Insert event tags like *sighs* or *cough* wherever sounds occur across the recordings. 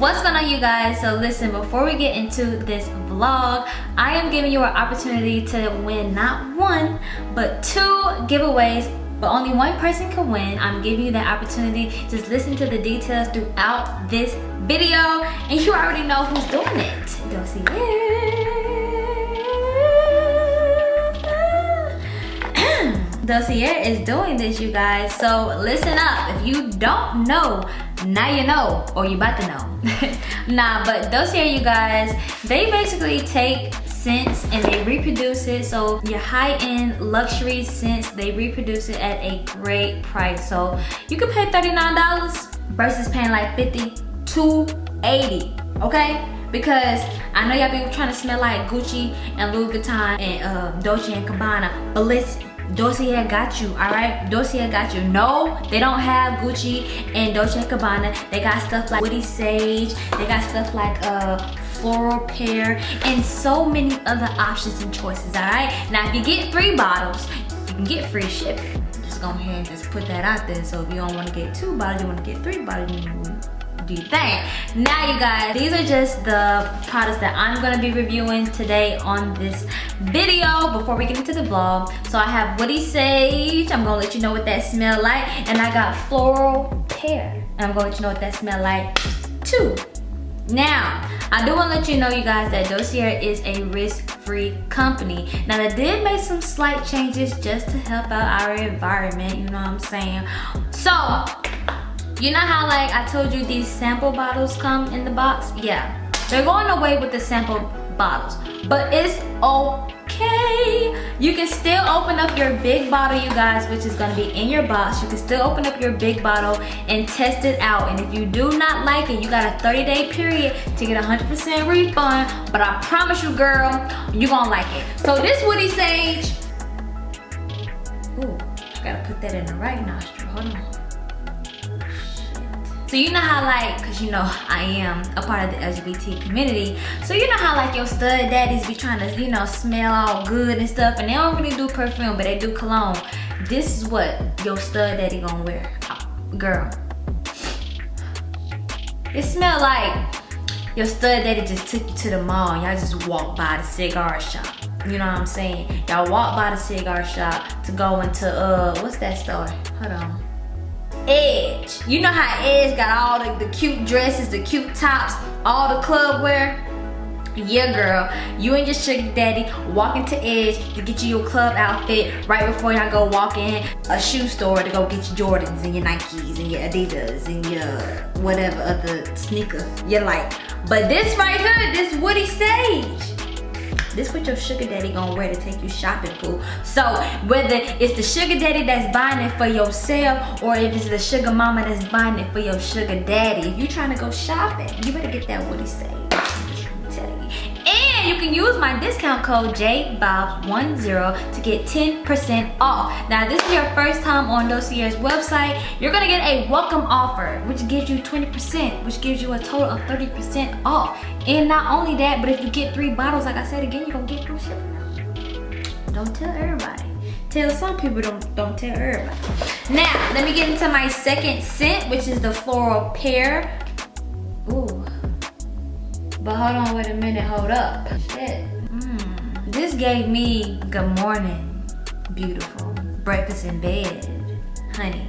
What's going on you guys? So listen, before we get into this vlog, I am giving you an opportunity to win not one, but two giveaways but only one person can win. I'm giving you that opportunity. Just listen to the details throughout this video and you already know who's doing it. You'll see Dossier is doing this, you guys. So listen up. If you don't know, now you know, or you about to know. *laughs* nah, but Dossier, you guys, they basically take scents and they reproduce it. So your high-end luxury scents, they reproduce it at a great price. So you can pay $39 versus paying like 50 to 80 okay? Because I know y'all been trying to smell like Gucci and Louis Vuitton and uh, Dolce & Gabbana, but listen, Dossier got you, all right? Dossier got you. No, they don't have Gucci and Dolce & Gabbana. They got stuff like Woody Sage. They got stuff like uh, Floral Pear and so many other options and choices, all right? Now, if you get three bottles, you can get free shipping. Just go ahead and just put that out there. So if you don't want to get two bottles, you want to get three bottles, do you think? Now you guys, these are just the products that I'm gonna be reviewing today on this video before we get into the vlog. So I have Woody Sage, I'm gonna let you know what that smell like. And I got Floral Pear, and I'm gonna let you know what that smell like too. Now, I do want to let you know, you guys, that Dossier is a risk-free company. Now, they did make some slight changes just to help out our environment, you know what I'm saying? So, you know how like I told you these sample bottles come in the box? Yeah, they're going away with the sample bottles, but it's okay. You can still open up your big bottle, you guys, which is gonna be in your box. You can still open up your big bottle and test it out. And if you do not like it, you got a 30 day period to get a 100% refund. But I promise you, girl, you're gonna like it. So this Woody Sage, ooh, gotta put that in the right nostril, hold on. So you know how like, cause you know I am a part of the LGBT community. So you know how like your stud daddies be trying to, you know, smell all good and stuff and they don't really do perfume, but they do cologne. This is what your stud daddy gonna wear, girl. It smell like your stud daddy just took you to the mall y'all just walked by the cigar shop. You know what I'm saying? Y'all walk by the cigar shop to go into, uh, what's that store? Hold on. Edge. You know how Edge got all the, the cute dresses, the cute tops, all the club wear? Yeah, girl, you and your sugar daddy walking to Edge to get you your club outfit right before y'all go walk in a shoe store to go get your Jordans and your Nikes and your Adidas and your whatever other sneaker you like. But this right here, this Woody Sage, this what your sugar daddy gonna wear to take you shopping, boo. So whether it's the sugar daddy that's buying it for yourself or if it's the sugar mama that's buying it for your sugar daddy, if you trying to go shopping, you better get that Woody Sage. You can use my discount code JBOB10 to get 10% off. Now, this is your first time on Dossier's website. You're gonna get a welcome offer, which gives you 20%, which gives you a total of 30% off. And not only that, but if you get three bottles, like I said again, you're gonna get free shipping. Don't tell everybody. Tell some people, don't, don't tell everybody. Now, let me get into my second scent, which is the Floral Pear. But hold on, wait a minute, hold up. Shit. Mm. This gave me good morning, beautiful. Breakfast in bed, honey.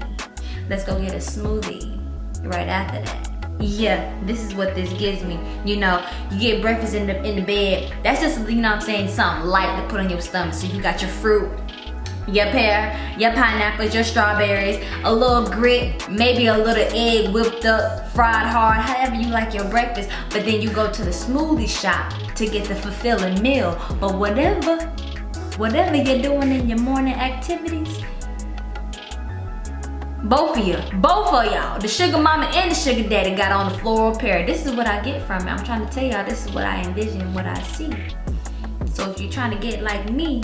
Let's go get a smoothie right after that. Yeah, this is what this gives me. You know, you get breakfast in the in the bed. That's just, you know I'm saying, something light to put on your stomach. So you got your fruit, your pear, your pineapples, your strawberries, a little grit, maybe a little egg whipped up, fried hard, however you like your breakfast. But then you go to the smoothie shop to get the fulfilling meal. But whatever, whatever you're doing in your morning activities, both of you, both of y'all, the sugar mama and the sugar daddy got on the floral pear. This is what I get from it. I'm trying to tell y'all this is what I envision, what I see. So if you're trying to get like me,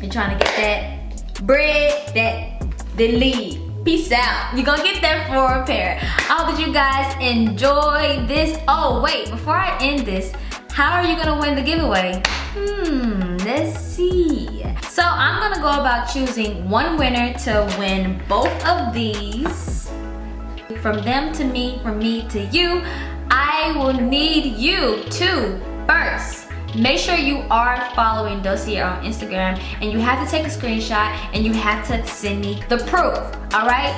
you're trying to get that bread, that lead. Peace out. You're gonna get that for a pair. I hope that you guys enjoy this. Oh, wait, before I end this, how are you gonna win the giveaway? Hmm, let's see. So I'm gonna go about choosing one winner to win both of these. From them to me, from me to you. I will need you to first make sure you are following Dossier on Instagram and you have to take a screenshot and you have to send me the proof, all right?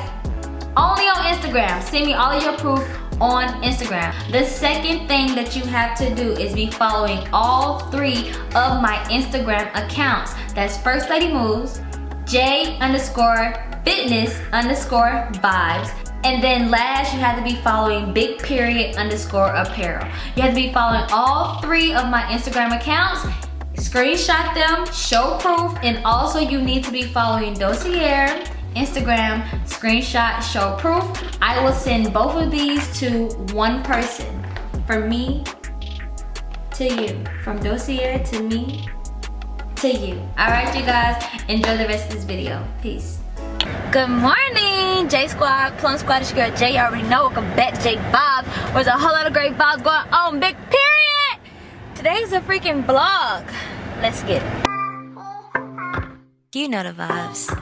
Only on Instagram. Send me all of your proof on Instagram. The second thing that you have to do is be following all three of my Instagram accounts. That's First Lady Moves, J underscore fitness underscore vibes, and then last, you have to be following big period underscore apparel. You have to be following all three of my Instagram accounts. Screenshot them, show proof, and also you need to be following Dossier, Instagram, screenshot, show proof. I will send both of these to one person. From me to you. From Dossier to me to you. Alright you guys, enjoy the rest of this video. Peace. Good morning, J Squad, Plum Squad, it's your girl J. You already know, welcome back to J Vibes. There's a whole lot of great vibes going on, big period. Today's a freaking vlog. Let's get it. You know the vibes.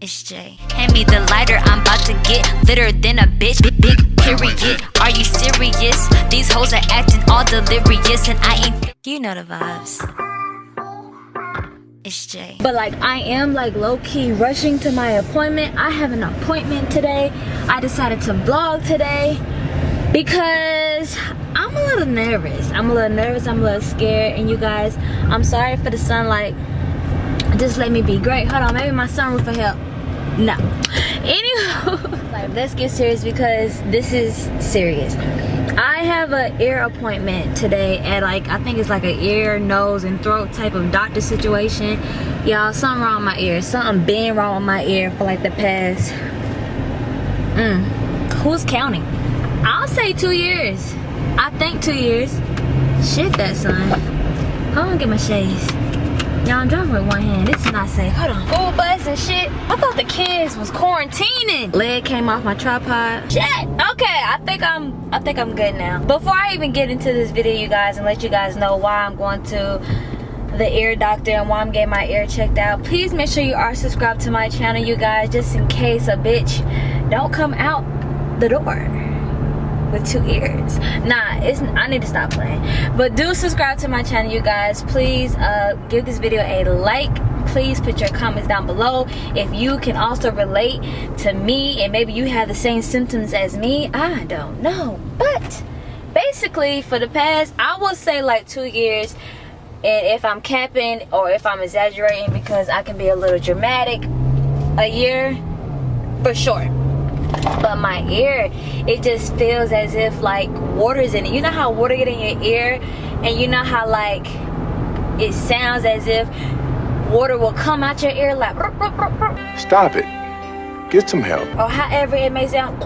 It's Jay. Hand me the lighter, I'm about to get litter than a bitch. Big, big period. Are you serious? These hoes are acting all delirious, and I ain't. You know the vibes. It's Jay. But like I am like low-key rushing to my appointment. I have an appointment today. I decided to vlog today because I'm a little nervous. I'm a little nervous, I'm a little scared. And you guys, I'm sorry for the sunlight. Just let me be great. Hold on, maybe my sunroof will help. No. *laughs* Anywho, *laughs* like, let's get serious because this is serious. I have an ear appointment today at like, I think it's like an ear, nose, and throat type of doctor situation. Y'all, something wrong with my ear. Something been wrong with my ear for like the past, mm, who's counting? I'll say two years. I think two years. Shit that son. Hold on, get my shades. Y'all, I'm driving with one hand. This is not safe. Hold on. School bus and shit. I thought the kids was quarantining. Leg came off my tripod. Shit. Okay, I think I'm I think I'm good now. Before I even get into this video, you guys, and let you guys know why I'm going to the ear doctor and why I'm getting my ear checked out, please make sure you are subscribed to my channel, you guys, just in case a bitch don't come out the door with two ears. Nah it's i need to stop playing. But do subscribe to my channel you guys. Please uh give this video a like. Please put your comments down below. If you can also relate to me and maybe you have the same symptoms as me i don't know. But basically for the past i will say like two years and if i'm capping or if i'm exaggerating because i can be a little dramatic a year for sure but my ear it just feels as if like water's in it. You know how water get in your ear and you know how like it sounds as if water will come out your ear like stop it. Get some help. Or however it may sound.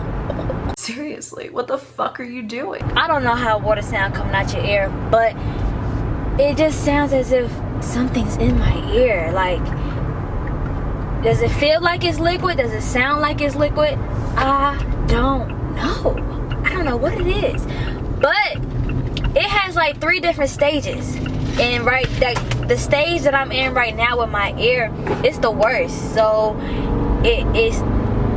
Seriously what the fuck are you doing? I don't know how water sound coming out your ear but it just sounds as if something's in my ear. Like does it feel like it's liquid? Does it sound like it's liquid? I don't know. I don't know what it is. But it has like three different stages. And right that the stage that I'm in right now with my ear, it's the worst. So it is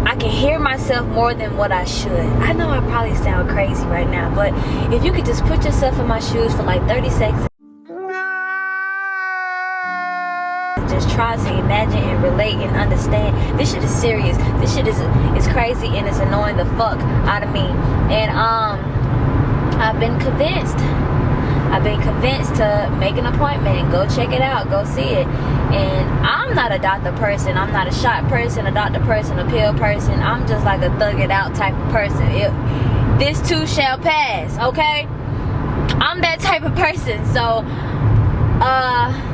I can hear myself more than what I should. I know I probably sound crazy right now, but if you could just put yourself in my shoes for like 30 seconds just try to imagine and relate and understand. This shit is serious. This shit is is crazy and it's annoying the fuck out of me. And um, I've been convinced. I've been convinced to make an appointment go check it out, go see it. And I'm not a doctor person. I'm not a shot person, a doctor person, a pill person. I'm just like a thug it out type of person. It, this too shall pass, okay? I'm that type of person. So, uh,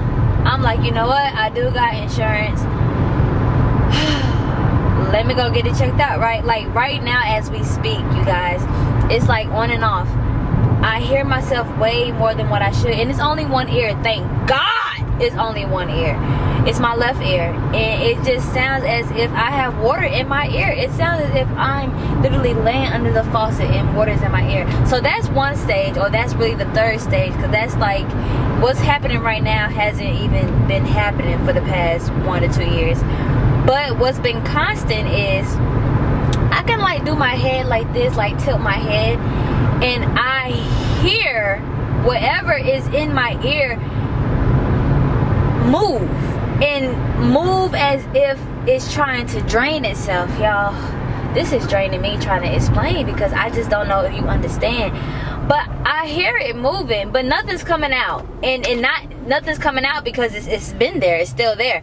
I'm like, you know what? I do got insurance. *sighs* Let me go get it checked out, right? Like right now as we speak, you guys, it's like on and off. I hear myself way more than what I should. And it's only one ear, thank God it's only one ear. It's my left ear. And it just sounds as if I have water in my ear. It sounds as if I'm literally laying under the faucet and water's in my ear. So that's one stage, or that's really the third stage, because that's like what's happening right now hasn't even been happening for the past one to two years. But what's been constant is I can like do my head like this, like tilt my head, and I hear whatever is in my ear move and move as if it's trying to drain itself, y'all. This is draining me trying to explain because I just don't know if you understand. But I hear it moving, but nothing's coming out. And and not nothing's coming out because it's, it's been there, it's still there.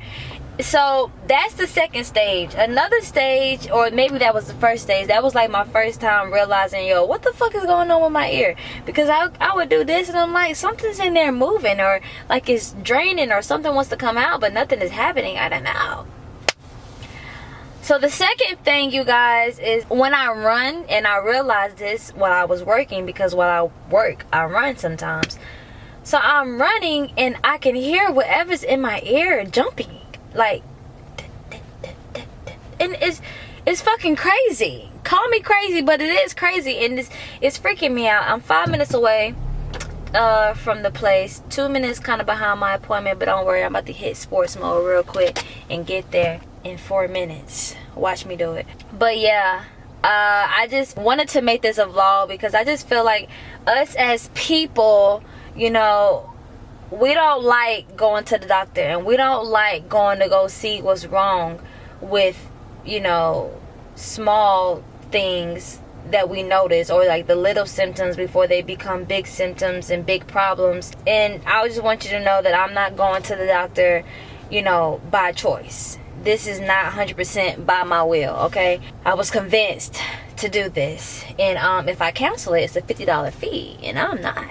So that's the second stage. Another stage or maybe that was the first stage. That was like my first time realizing yo what the fuck is going on with my ear? Because I, I would do this and i'm like something's in there moving or like it's draining or something wants to come out but nothing is happening. I don't know so the second thing you guys is when i run and i realized this while i was working because while i work i run sometimes. So i'm running and i can hear whatever's in my ear jumping. Like and it's it's fucking crazy. Call me crazy but it is crazy and it's it's freaking me out. I'm five minutes away uh from the place. Two minutes kind of behind my appointment but don't worry i'm about to hit sports mode real quick and get there in four minutes. Watch me do it. But yeah uh i just wanted to make this a vlog because i just feel like us as people you know we don't like going to the doctor and we don't like going to go see what's wrong with you know small things that we notice or like the little symptoms before they become big symptoms and big problems. And i just want you to know that i'm not going to the doctor you know by choice this is not 100% by my will okay? I was convinced to do this and um, if I cancel it it's a $50 fee and I'm not.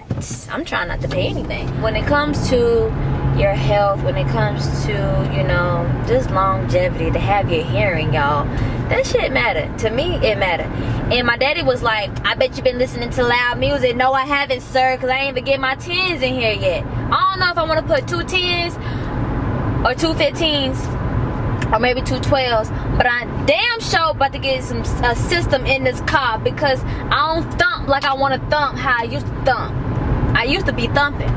I'm trying not to pay anything. When it comes to your health when it comes to you know just longevity to have your hearing y'all that shit matter. To me it matter. And my daddy was like I bet you've been listening to loud music. No I haven't sir because I ain't even get my 10s in here yet. I don't know if I want to put two 10s or two 15s or maybe two 12s but I damn sure about to get some a system in this car because I don't thump like I want to thump how I used to thump. I used to be thumping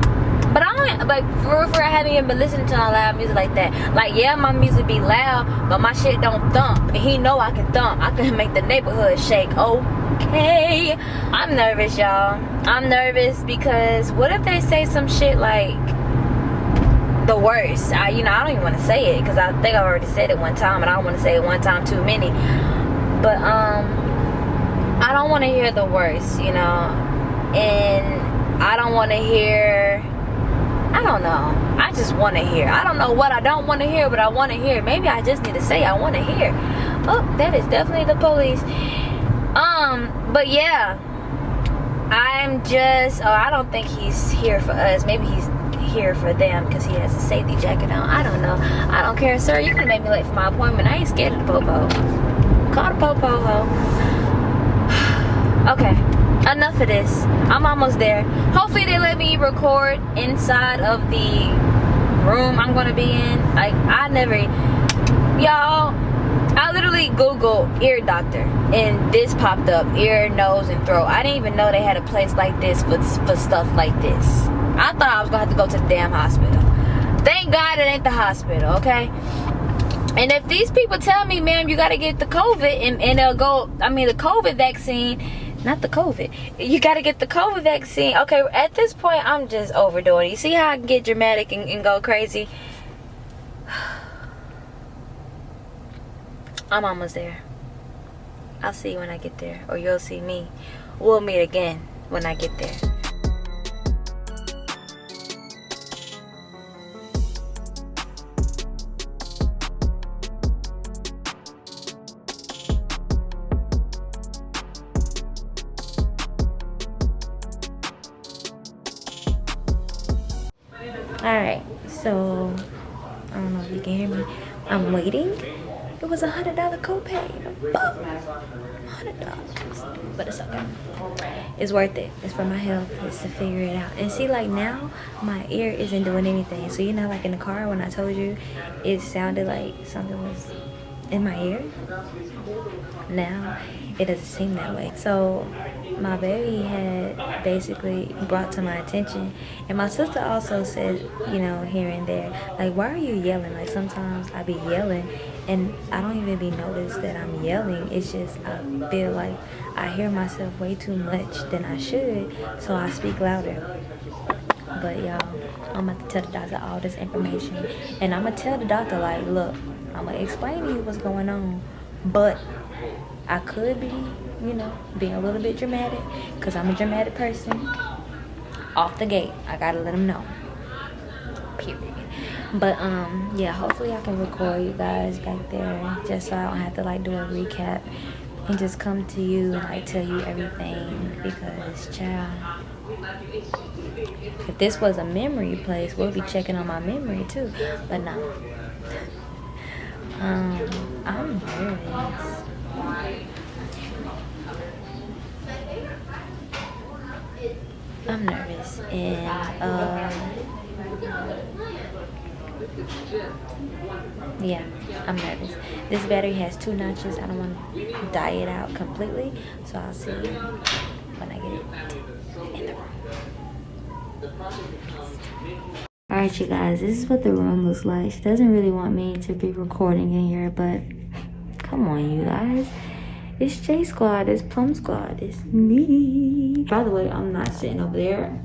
but I don't like for for I haven't even been listening to loud music like that. Like yeah my music be loud but my shit don't thump and he know I can thump. I can *laughs* make the neighborhood shake okay? I'm nervous y'all. I'm nervous because what if they say some shit like the worst. I, you know, I don't even want to say it because I think I already said it one time, and I don't want to say it one time too many. But um, I don't want to hear the worst, you know, and I don't want to hear. I don't know. I just want to hear. I don't know what I don't want to hear, but I want to hear. Maybe I just need to say I want to hear. Oh, that is definitely the police. Um, but yeah. I'm just, oh, I don't think he's here for us. Maybe he's here for them because he has a safety jacket on. I don't know. I don't care, sir. You can make me late for my appointment. I ain't scared of the popo. Call the popo *sighs* okay, enough of this. I'm almost there. Hopefully they let me record inside of the room I'm gonna be in. Like I never, y'all. I literally Googled ear doctor and this popped up ear, nose, and throat. I didn't even know they had a place like this for, for stuff like this. I thought I was gonna have to go to the damn hospital. Thank God it ain't the hospital, okay? And if these people tell me, ma'am, you gotta get the COVID and, and they'll go, I mean the COVID vaccine, not the COVID. You gotta get the COVID vaccine. Okay, at this point, I'm just overdoing. You see how I can get dramatic and, and go crazy? *sighs* I'm almost there. I'll see you when I get there. Or you'll see me. We'll meet again when I get there. $100 copay. $100. But it's okay. It's worth it. It's for my health. It's to figure it out. And see, like now, my ear isn't doing anything. So, you know, like in the car when I told you, it sounded like something was in my ear. Now, it doesn't seem that way. So my baby had basically brought to my attention and my sister also said, you know, here and there, like why are you yelling? Like sometimes I be yelling and I don't even be noticed that I'm yelling. It's just I feel like I hear myself way too much than I should, so I speak louder. But y'all, I'm about to tell the doctor all this information, and I'm gonna tell the doctor like, look, I'm gonna explain to you what's going on, but I could be, you know, being a little bit dramatic, cause I'm a dramatic person. Off the gate, I gotta let him know. Period but um yeah hopefully i can record you guys back there just so i don't have to like do a recap and just come to you and like tell you everything because child if this was a memory place we'll be checking on my memory too but no *laughs* um i'm nervous. I'm nervous and um yeah, I'm nervous. This battery has two notches. I don't want to die it out completely. So I'll see you when I get it in the room. Alright, you guys, this is what the room looks like. She doesn't really want me to be recording in here, but come on, you guys. It's J Squad, it's Plum Squad, it's me. By the way, I'm not sitting over there.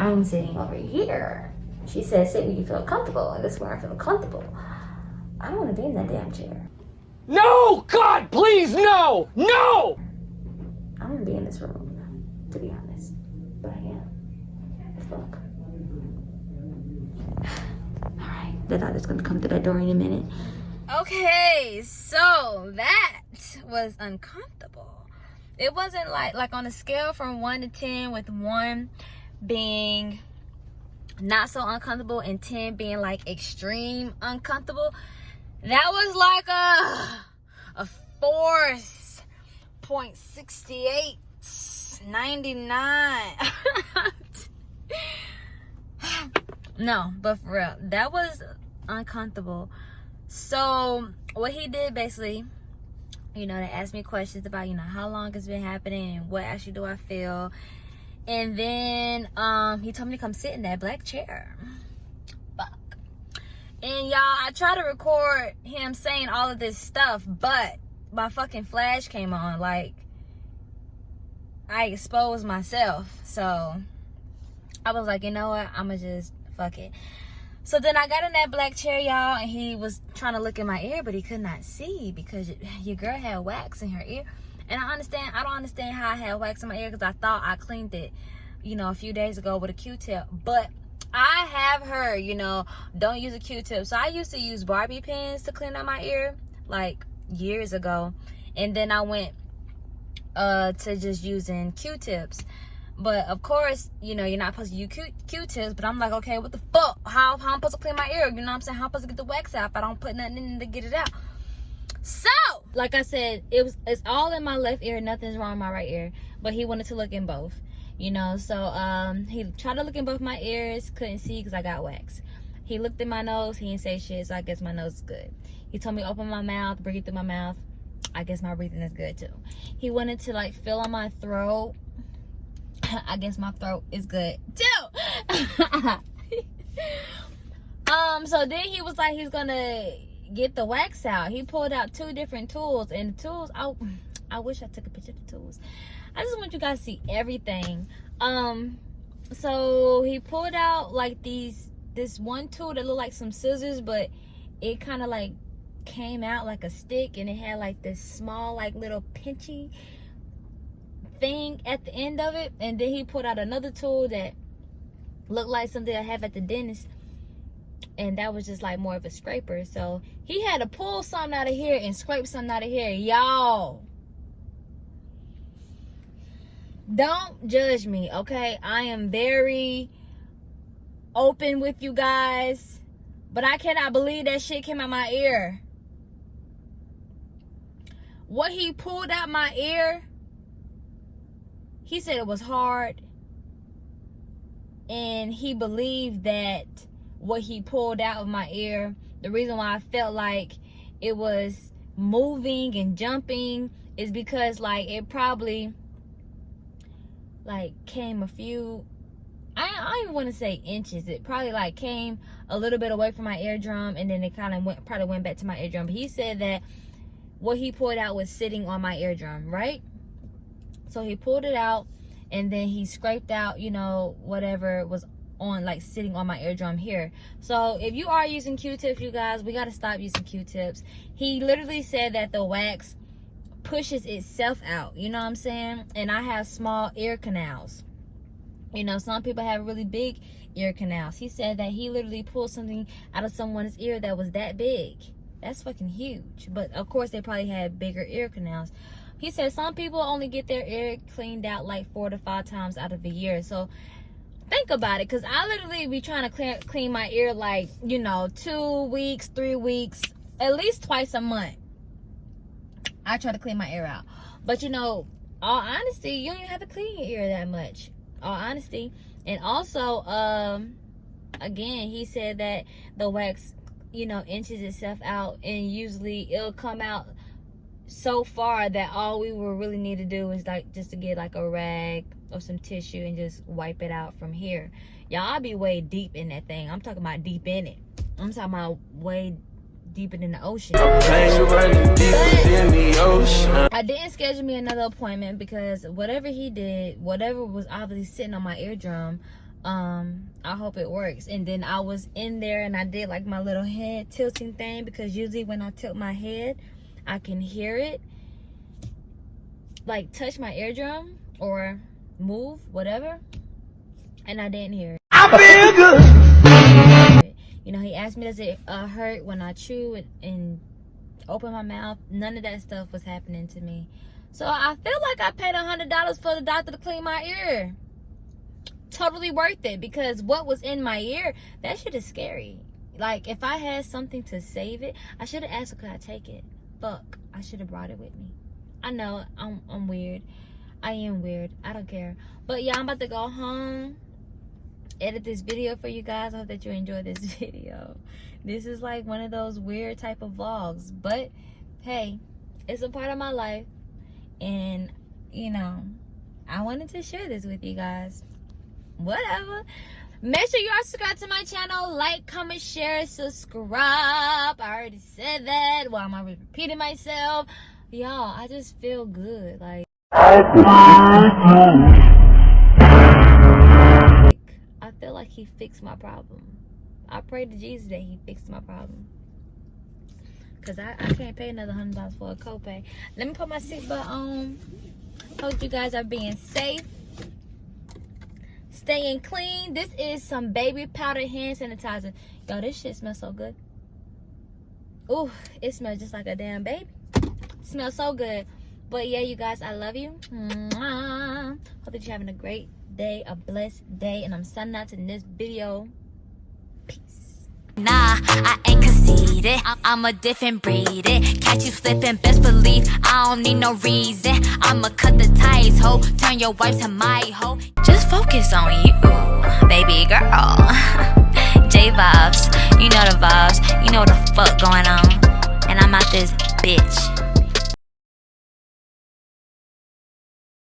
I'm sitting over here. She says, sit where you feel comfortable, and this is where I feel comfortable. I don't want to be in that damn chair. No! God, please, no! No! I don't want to be in this room, to be honest. But I am. Fuck. *sighs* Alright, the doctor's gonna come to that door in a minute. Okay, so that was uncomfortable. It wasn't like like on a scale from one to ten, with one being not so uncomfortable and 10 being like extreme uncomfortable that was like a a force. Point 68 99 *laughs* no but for real that was uncomfortable. So what he did basically you know they asked me questions about you know how long it's been happening and what actually do i feel and then um, he told me to come sit in that black chair. Fuck. And y'all, I tried to record him saying all of this stuff, but my fucking flash came on. Like, I exposed myself. So, I was like, you know what? I'ma just fuck it. So then I got in that black chair, y'all, and he was trying to look in my ear, but he could not see because your girl had wax in her ear. And I understand, I don't understand how I had wax in my ear because I thought I cleaned it, you know, a few days ago with a Q-tip. But I have heard, you know, don't use a Q-tip. So I used to use Barbie pins to clean out my ear, like years ago. And then I went uh, to just using Q-tips. But of course, you know, you're not supposed to use Q-tips. But I'm like, okay, what the fuck? How, how I'm supposed to clean my ear? You know what I'm saying? How I'm supposed to get the wax out if I don't put nothing in to get it out? So, like I said, it was it's all in my left ear, nothing's wrong in my right ear. But he wanted to look in both, you know. So um he tried to look in both my ears, couldn't see because I got wax. He looked in my nose, he didn't say shit, so I guess my nose is good. He told me open my mouth, breathe through my mouth. I guess my breathing is good too. He wanted to like feel on my throat. *laughs* I guess my throat is good too. *laughs* um, so then he was like he's gonna get the wax out. He pulled out two different tools and the tools, I, I wish I took a picture of the tools. I just want you guys to see everything. Um, so he pulled out like these, this one tool that looked like some scissors, but it kind of like came out like a stick and it had like this small like little pinchy thing at the end of it. And then he pulled out another tool that looked like something I have at the dentist and that was just like more of a scraper. So he had to pull something out of here and scrape something out of here y'all. Don't judge me okay? I am very open with you guys but i cannot believe that shit came out my ear. What he pulled out my ear he said it was hard and he believed that what he pulled out of my ear the reason why i felt like it was moving and jumping is because like it probably like came a few I, I don't even want to say inches. It probably like came a little bit away from my eardrum and then it kind of went probably went back to my eardrum. But he said that what he pulled out was sitting on my eardrum, right? So he pulled it out and then he scraped out, you know, whatever was on like sitting on my eardrum here. So if you are using Q-tips, you guys, we got to stop using Q-tips. He literally said that the wax pushes itself out, you know what I'm saying? And I have small ear canals. You know, some people have really big ear canals. He said that he literally pulled something out of someone's ear that was that big. That's fucking huge. But of course, they probably had bigger ear canals. He said some people only get their ear cleaned out like four to five times out of a year. So think about it, because I literally be trying to clean, clean my ear like, you know, two weeks, three weeks, at least twice a month. I try to clean my ear out. But you know, all honesty, you don't even have to clean your ear that much. All honesty. And also, um, again, he said that the wax, you know, inches itself out and usually it'll come out so far that all we will really need to do is like just to get like a rag some tissue and just wipe it out from here. Y'all be way deep in that thing. I'm talking about deep in it. I'm talking about way deeper than the ocean. But i didn't schedule me another appointment because whatever he did whatever was obviously sitting on my eardrum um i hope it works. And then i was in there and i did like my little head tilting thing because usually when i tilt my head I can hear it like touch my eardrum or move, whatever. And I didn't hear it. I feel good. You know, he asked me, does it uh, hurt when I chew and, and open my mouth? None of that stuff was happening to me. So I feel like I paid a $100 for the doctor to clean my ear. Totally worth it because what was in my ear, that shit is scary. Like, if I had something to save it, I should have asked could I take it? fuck. I should have brought it with me. I know I'm, I'm weird. I am weird. I don't care. But yeah, I'm about to go home. Edit this video for you guys. I hope that you enjoy this *laughs* video. This is like one of those weird type of vlogs. But hey, it's a part of my life. And, you know, I wanted to share this with you guys. Whatever. Make sure you are subscribed to my channel. Like, comment, share, subscribe. I already said that. Why am I repeating myself? Y'all, I just feel good. Like, I feel like he fixed my problem. I pray to Jesus that he fixed my problem. Because I, I can't pay another $100 for a copay. Let me put my seatbelt on. Hope you guys are being safe staying clean. This is some baby powder hand sanitizer. Yo, this shit smells so good. Ooh, it smells just like a damn baby. It smells so good. But yeah, you guys, I love you. Mwah. Hope that you're having a great day, a blessed day. And I'm signing out in this video. Peace. Nah, I ain't conceited. I'm a different breed. it Catch you slipping, best believe I don't need no reason. I'ma cut the ties, ho. Turn your wife to my hoe. Just focus on you, baby girl. *laughs* J vibes, you know the vibes, you know the fuck going on. And I'm out this bitch.